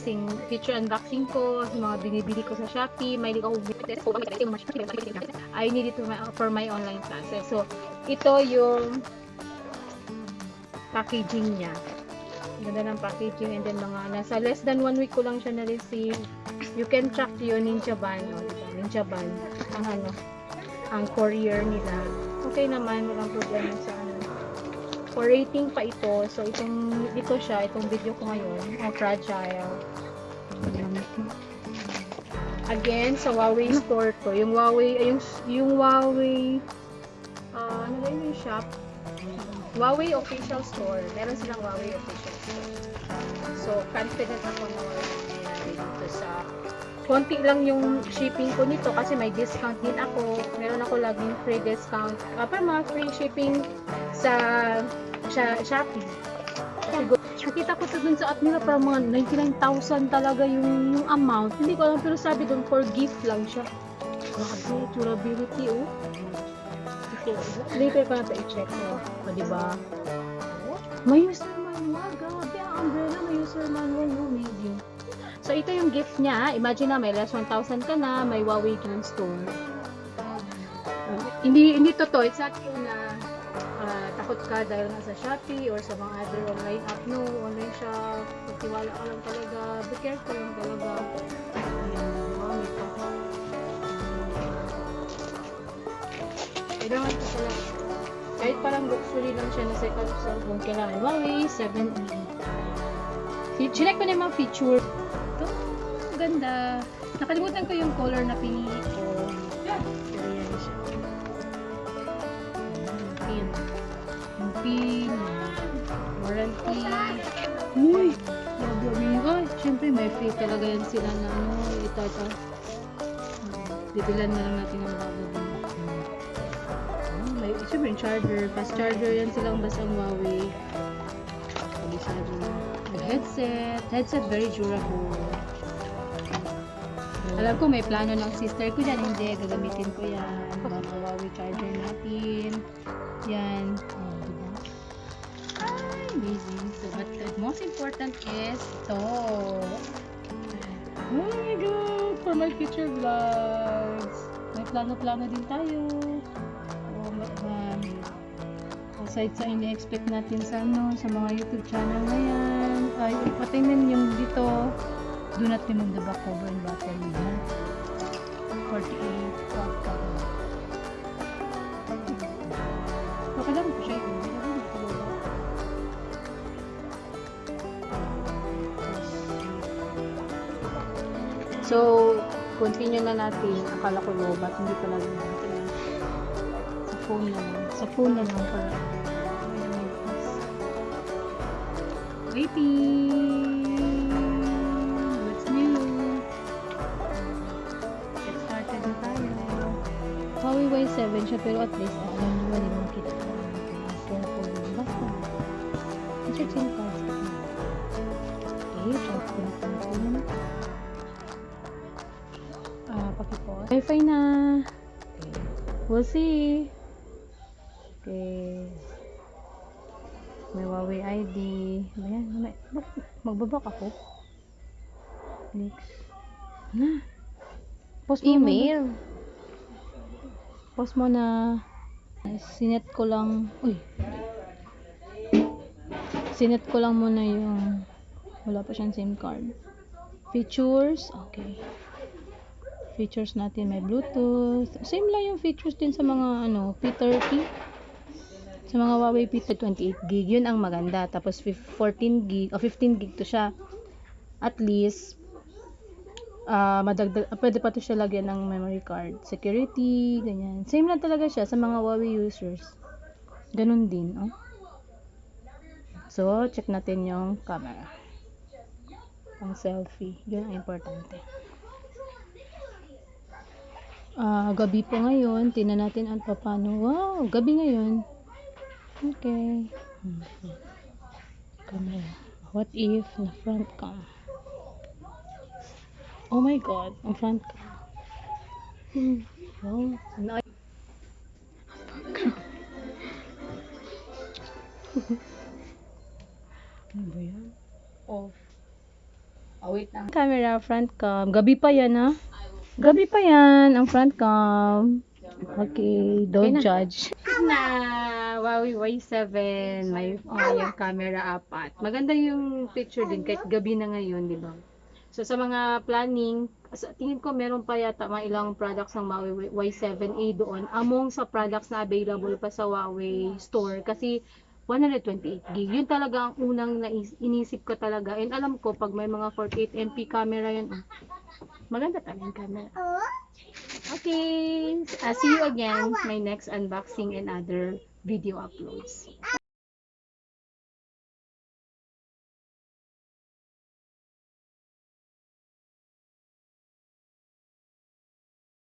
unboxing, feature unboxing ko, mga binibili ko sa Shopee, may ako I need it for my, for my online classes. So, ito yung packaging niya. Ganda ng packaging and then mga nasa less than one week ko lang siya na-receive. You can track yung Ninja Ban, o, diba? Ninja Ban, ang ano, ang courier nila. Okay naman, walang problema sa ano. For rating pa ito, so itong, ito siya, itong video ko ngayon, ang fragile. Again, sa Huawei store ko, yung Huawei, ay, yung, yung Huawei, ah, ano ba yun yung shop? Huawei official store. Meron silang Huawei official store. So, confident ako na dito sa konti lang yung shipping ko nito kasi may discount din ako. Meron ako laging free discount. Uh, pa mga free shipping sa, sa Shopee. Siguro, nakita ko dun sa app nila parang mga 99,000 talaga yung, yung amount. Hindi ko alam pero sabi dun for gift lang siya. Grabe, durability oh. So, later ko na ito i-check mo. O, diba? May user manual. Grabe, ang umbrella may user manual. No, medium. So, ito yung gift niya. Imagine na, may less 1,000 ka na, may Huawei Game Store. Hindi, hindi totoo. It's not true na ah, takot ka dahil nasa Shopee or sa mga other online app. No, online shop. Magtiwala ka lang talaga. Be careful lang talaga. Ayan? May pa. Kahit parang luxury lang siya na second cellphone, kailangan Huawei 7E. Fi- Chinek ko na yung mga feature. Ito, ganda. Nakalimutan ko yung color na pinili ko. May free talaga yan sila na ano. Ito, ito. Bibilan na lang natin ang bago. Ah, may syempre yung charger. Fast charger yan silang basta ang Huawei. Kabisado na. Headset. Headset very durable. Alam ko may plano ng sister ko dyan. Hindi, gagamitin ko yan. Huawei charger natin. Yan. Most important is to. Oh my God! For my future vlogs. May plano-plano din tayo. Oh, ma- aside sa ini-expect natin sa ano, sa mga YouTube channel na yan. Ay, patingnan yung dito. Do not remove the back cover and. Ha? 48 watt cover. So, continue na natin. Akala ko lobat, hindi pala lobat. Sa phone na lang. Sa phone na lang para. Waiting! What's new? Get started na tayo. Huawei Y7 siya, pero at least, alam nyo, hindi mo kita. Din. Basta. Yung cards. Okay, check ko na pakipot. Wi-Fi na. Okay. We'll see. Okay. May Huawei ID. Ayan, may, magbabak ako? Next. Na. Post mo Email. Na. Post mo na. Sinet ko lang. Uy. Sinet ko lang muna yung wala pa siyang SIM card. Features. Okay features natin may bluetooth. Same lang yung features din sa mga ano P30 sa mga Huawei P30 28 gig yun ang maganda. Tapos fif- 14 gig o 15 gig to siya. At least ah madagdag ah, pwede pa to siya lagyan ng memory card security ganyan. Same lang talaga siya sa mga Huawei users. Ganun din oh. So check natin yung camera. Ang selfie. Yun ang importante Ah, gabi po ngayon. Tingnan natin at paano. Wow, gabi ngayon. Okay. Camera. What if na front cam? Oh my god, ang front cam. Hmm. Wow. Na ano ba yan? Off. Ah, wait. ang Camera, front cam. Gabi pa yan, ha? Gabi pa yan, ang front cam. Okay, don't Okay judge. Na, Huawei Y7, may oh, yung camera apat. Maganda yung picture din, kahit gabi na ngayon, di ba? So, sa mga planning, sa tingin ko meron pa yata mga ilang products ng Huawei Y7A doon among sa products na available pa sa Huawei store kasi 128 gig. Yun talaga ang unang nais- inisip ko talaga. And alam ko, pag may mga 48 MP camera yan, oh, maganda talaga yung camera. Okay, uh, see you again my next unboxing and other video uploads.